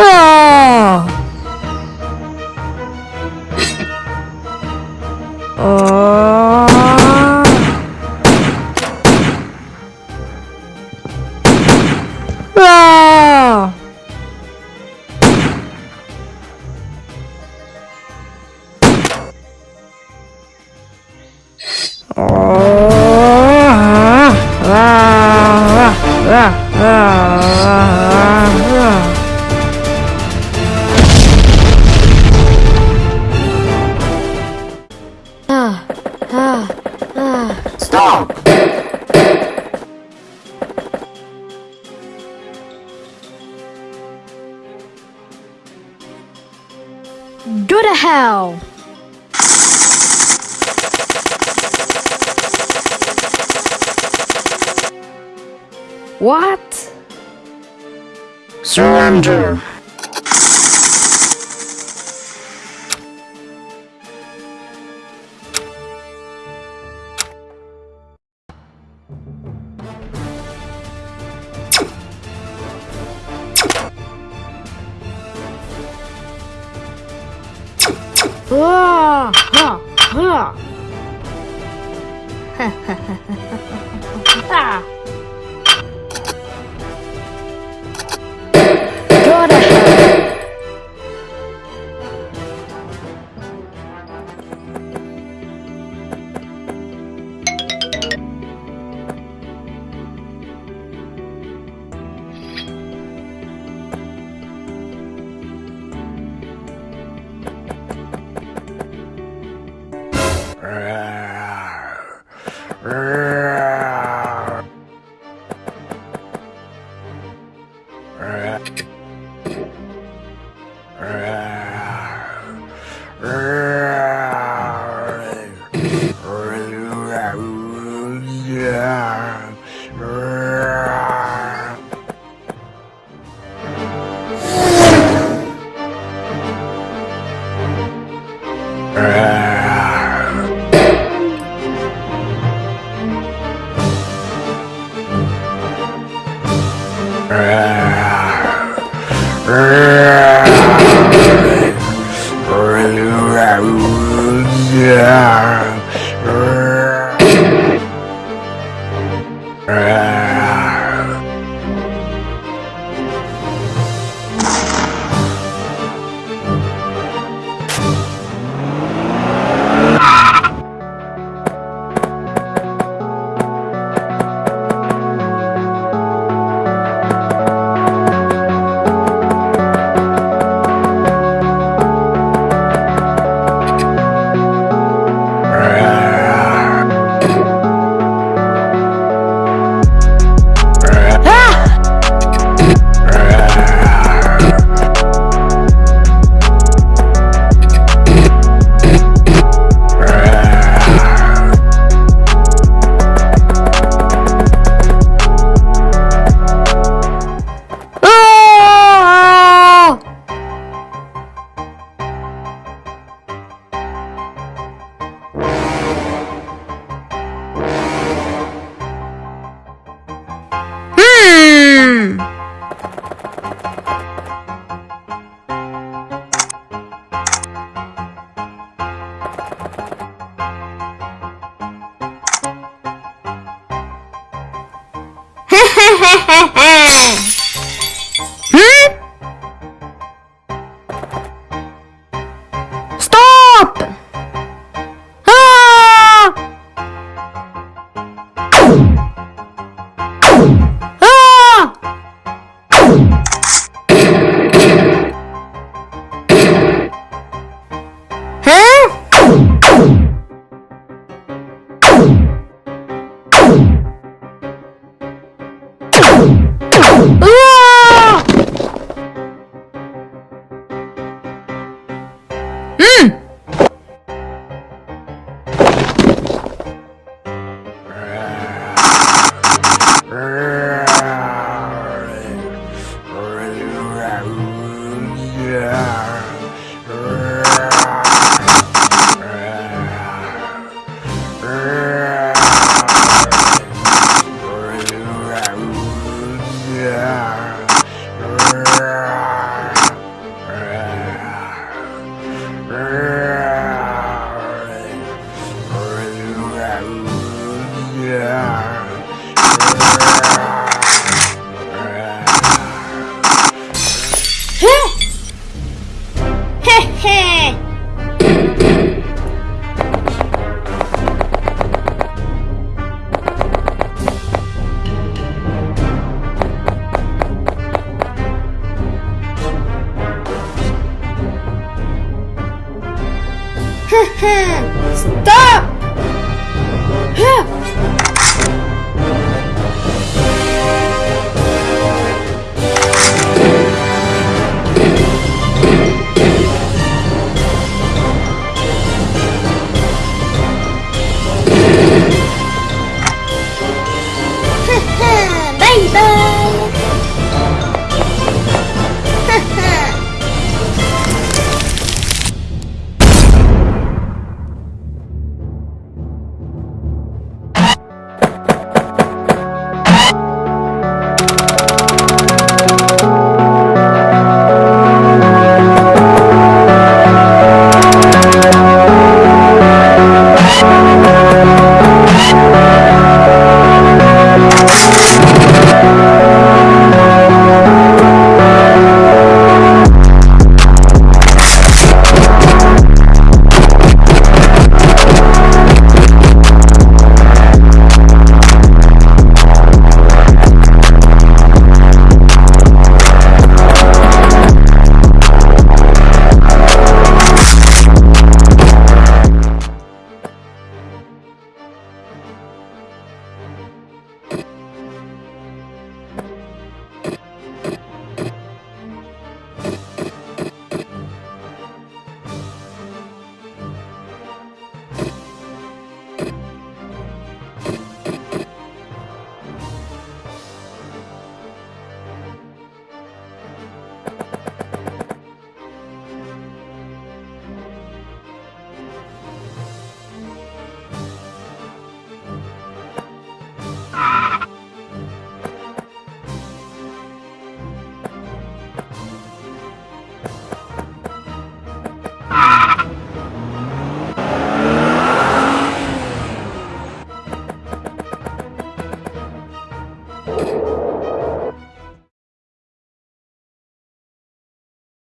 à. à. à. Ah! Go to hell! What? Surrender! 啊啊啊！哈哈哈哈。Grrrr. Rah. Hehehehe Stop! Baby!